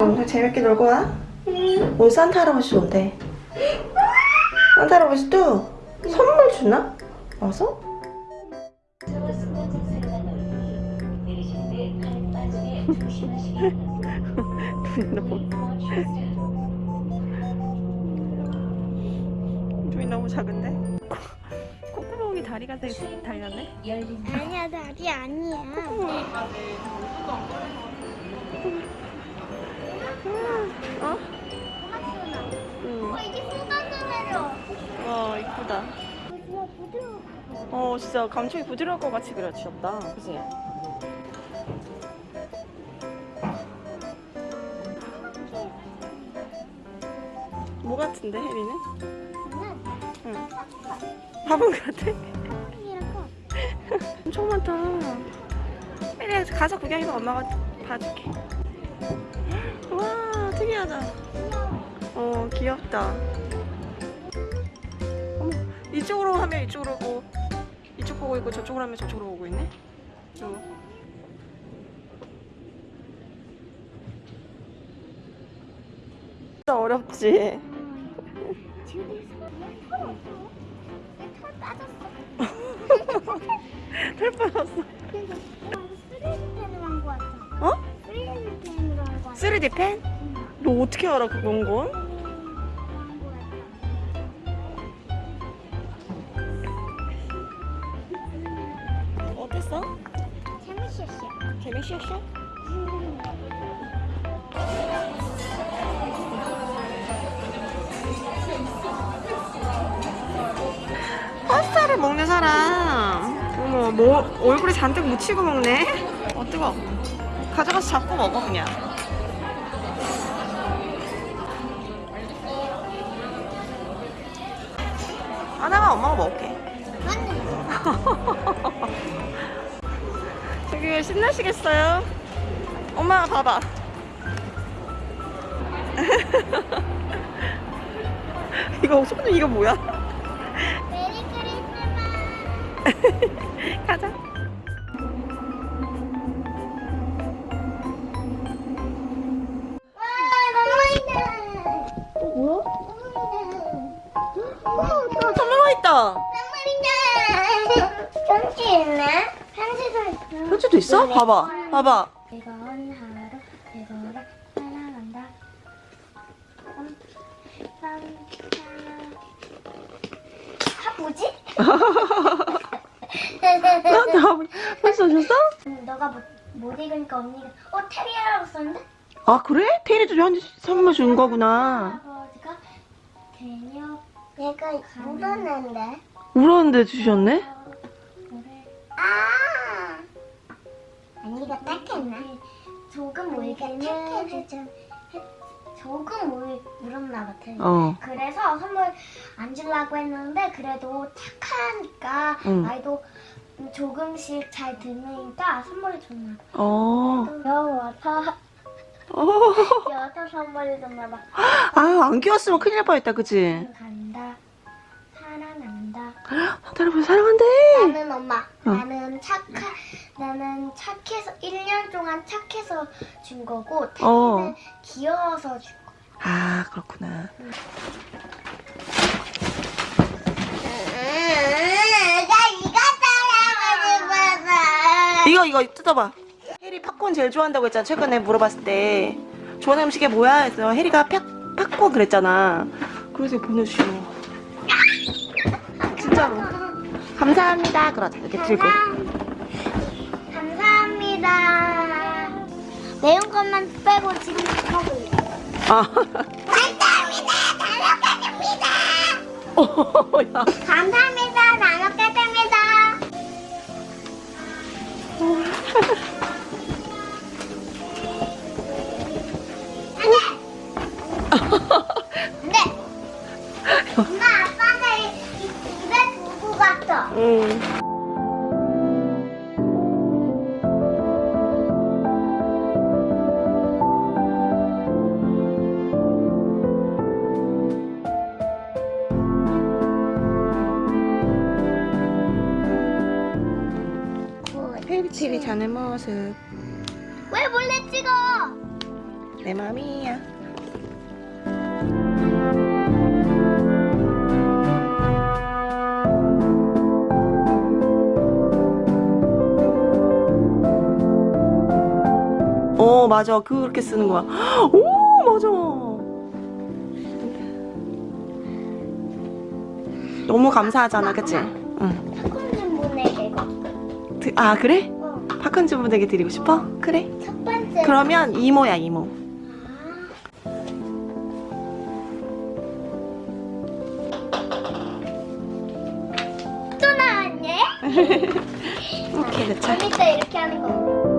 오늘 재밌게 놀고 와. 오늘 산타 할아버지 온대. 산타 할아버지 또 선물 주나? 와서? 눈이 너무 작은데? 콧구멍이 다리가 돼 달렸네? 아니야 다리 아니야. 어? 응. 어 이제 쏟아내려. 와 이쁘다. 어 진짜 감촉이 부드러울 것 같이 그려주셨다. 그지? 뭐 같은데 혜리는? 응. 화분 같아? 엄청 많다. 혜리야 가서 구경해봐 엄마가 봐줄게. 와 특이하다. 어 귀엽다. 어머 이쪽으로 하면 이쪽으로 오고 이쪽 보고 있고 저쪽으로 하면 저쪽으로 오고 있네. 어. 어렵지. 털 빠졌어. 털 빠졌어. 그래서 3D 펜으로 한거 같아. 어? 3D 펜으로 한거 같아. 3D 펜? 너 어떻게 알아 그건 건? 어땠어? 재밌었어. 재밌었어? 파스타를 먹는 사람 어머 뭐 얼굴에 잔뜩 묻히고 먹네 어 뜨거 가져가서 잡고 먹어 그냥 하나만 엄마가 먹을게 되게 신나시겠어요? 엄마가 봐봐 이거 손 이거 뭐야? 메리 크리스마스. 가자 있네. 편지 있네. 편지도 있어. 편지도 있어? 봐봐 봐봐 즐거운 하루 되도록 사랑한다. 아 뭐지? 나한테 벌써 줬어? 음, 너가 못, 못 읽으니까 언니가 어 테리아라고 썼는데 아 그래? 테리도 저한테 선물 준 거구나 아버지가 개녀 얘가 묻었는데? 울었는데 주셨네? 아! 언니가 딱했네 조금 우리가 착해서 조금 울, 울었나 같아 어. 그래서 선물 안 주려고 했는데 그래도 착하니까 응. 나이도 조금씩 잘 듣으니까 선물을 줬나 봐. 어. 귀여워서 여워서 선물을 줬나 봐 아유 안 귀웠으면 큰일 날 뻔했다 그치? 간다. 사랑한다. 할아버지 사랑한대! 나는 엄마. 어. 나는 착하 나는 착해서 1년 동안 착해서 준 거고 태희는 어. 귀여워서 준 거야 아 그렇구나. 이거 따라가지고 싶어서 이거 이거 뜯어봐 팝콘 제일 좋아한다고 했잖아 최근에 물어봤을 때 좋아하는 음식이 뭐야? 해서 혜리가 팍, 팝콘 그랬잖아 그래서 보내주시고 진짜로 감사합니다. 그러자. 이렇게 들고. 감사, 감사합니다. 매운 것만 빼고 지금 먹을래. 아. 감사합니다. 어, 야. 감사합니다. 나눠가집니다. 페리페리 자는 모습 왜 몰래 찍어? 내 맘이야. 어 맞아 그렇게 쓰는 거야. 오 맞아. 너무 감사하잖아, 그치? 응. 아 그래? 어. 팝콘 주부에게 드리고 싶어? 그래. 첫 번째. 그러면 이모야 이모. 또 나왔네? 오케이 그쵸. 재밌다 이렇게 하는 거.